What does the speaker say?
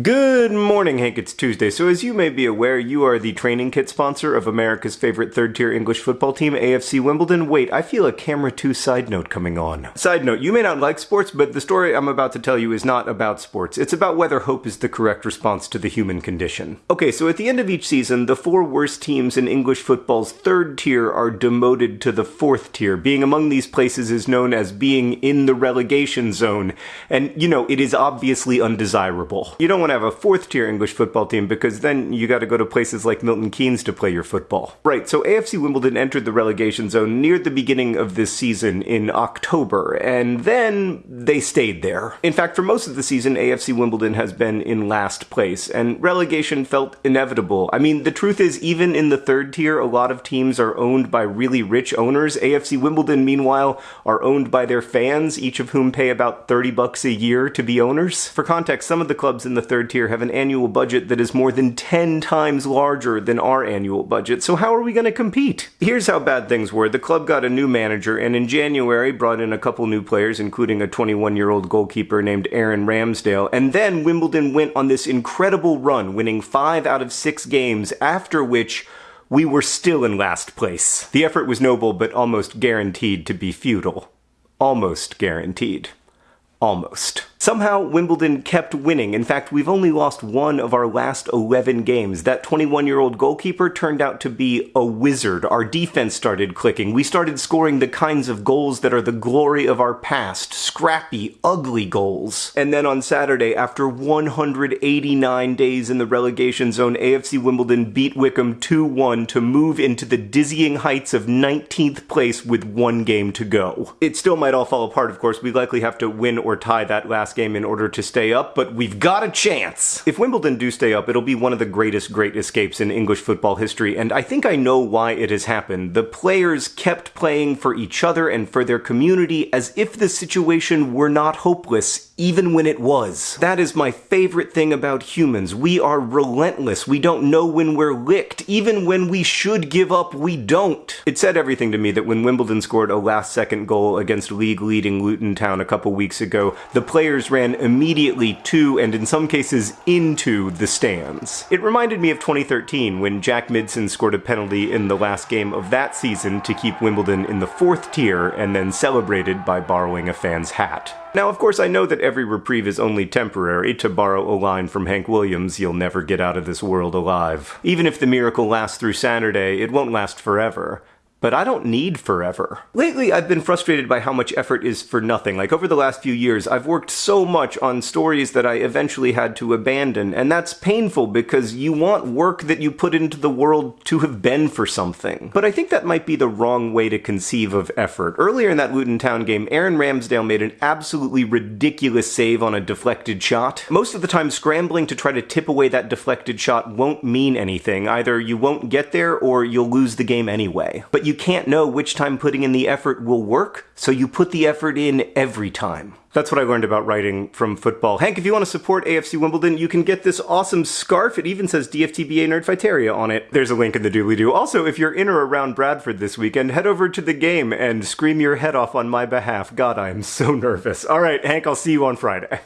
Good morning, Hank. It's Tuesday. So, as you may be aware, you are the training kit sponsor of America's favorite third tier English football team, AFC Wimbledon. Wait, I feel a camera 2 side note coming on. Side note, you may not like sports, but the story I'm about to tell you is not about sports. It's about whether hope is the correct response to the human condition. Okay, so at the end of each season, the four worst teams in English football's third tier are demoted to the fourth tier. Being among these places is known as being in the relegation zone, and you know, it is obviously undesirable. You don't want to have a fourth tier English football team because then you got to go to places like Milton Keynes to play your football. Right, so AFC Wimbledon entered the relegation zone near the beginning of this season in October, and then they stayed there. In fact, for most of the season, AFC Wimbledon has been in last place, and relegation felt inevitable. I mean, the truth is, even in the third tier, a lot of teams are owned by really rich owners. AFC Wimbledon, meanwhile, are owned by their fans, each of whom pay about 30 bucks a year to be owners. For context, some of the clubs in the third tier have an annual budget that is more than 10 times larger than our annual budget, so how are we going to compete? Here's how bad things were. The club got a new manager, and in January brought in a couple new players, including a 21 year old goalkeeper named Aaron Ramsdale, and then Wimbledon went on this incredible run, winning five out of six games, after which we were still in last place. The effort was noble, but almost guaranteed to be futile. Almost guaranteed. Almost. Somehow, Wimbledon kept winning. In fact, we've only lost one of our last 11 games. That 21 year old goalkeeper turned out to be a wizard. Our defense started clicking. We started scoring the kinds of goals that are the glory of our past scrappy, ugly goals. And then on Saturday, after 189 days in the relegation zone, AFC Wimbledon beat Wycombe 2 1 to move into the dizzying heights of 19th place with one game to go. It still might all fall apart, of course. We likely have to win or tie that last last game in order to stay up, but we've got a chance. If Wimbledon do stay up, it'll be one of the greatest great escapes in English football history, and I think I know why it has happened. The players kept playing for each other and for their community as if the situation were not hopeless, even when it was. That is my favorite thing about humans. We are relentless. We don't know when we're licked. Even when we should give up, we don't. It said everything to me that when Wimbledon scored a last second goal against league leading Luton Town a couple weeks ago, the players players ran immediately to, and in some cases into, the stands. It reminded me of 2013 when Jack Midson scored a penalty in the last game of that season to keep Wimbledon in the fourth tier and then celebrated by borrowing a fan's hat. Now, of course, I know that every reprieve is only temporary. To borrow a line from Hank Williams, you'll never get out of this world alive. Even if the miracle lasts through Saturday, it won't last forever but I don't need forever. Lately, I've been frustrated by how much effort is for nothing. Like, over the last few years, I've worked so much on stories that I eventually had to abandon, and that's painful because you want work that you put into the world to have been for something. But I think that might be the wrong way to conceive of effort. Earlier in that Luton Town game, Aaron Ramsdale made an absolutely ridiculous save on a deflected shot. Most of the time, scrambling to try to tip away that deflected shot won't mean anything. Either you won't get there or you'll lose the game anyway. But you you can't know which time putting in the effort will work, so you put the effort in every time. That's what I learned about writing from football. Hank, if you want to support AFC Wimbledon, you can get this awesome scarf. It even says DFTBA Nerdfighteria on it. There's a link in the doobly-doo. Also, if you're in or around Bradford this weekend, head over to the game and scream your head off on my behalf. God, I am so nervous. All right, Hank, I'll see you on Friday.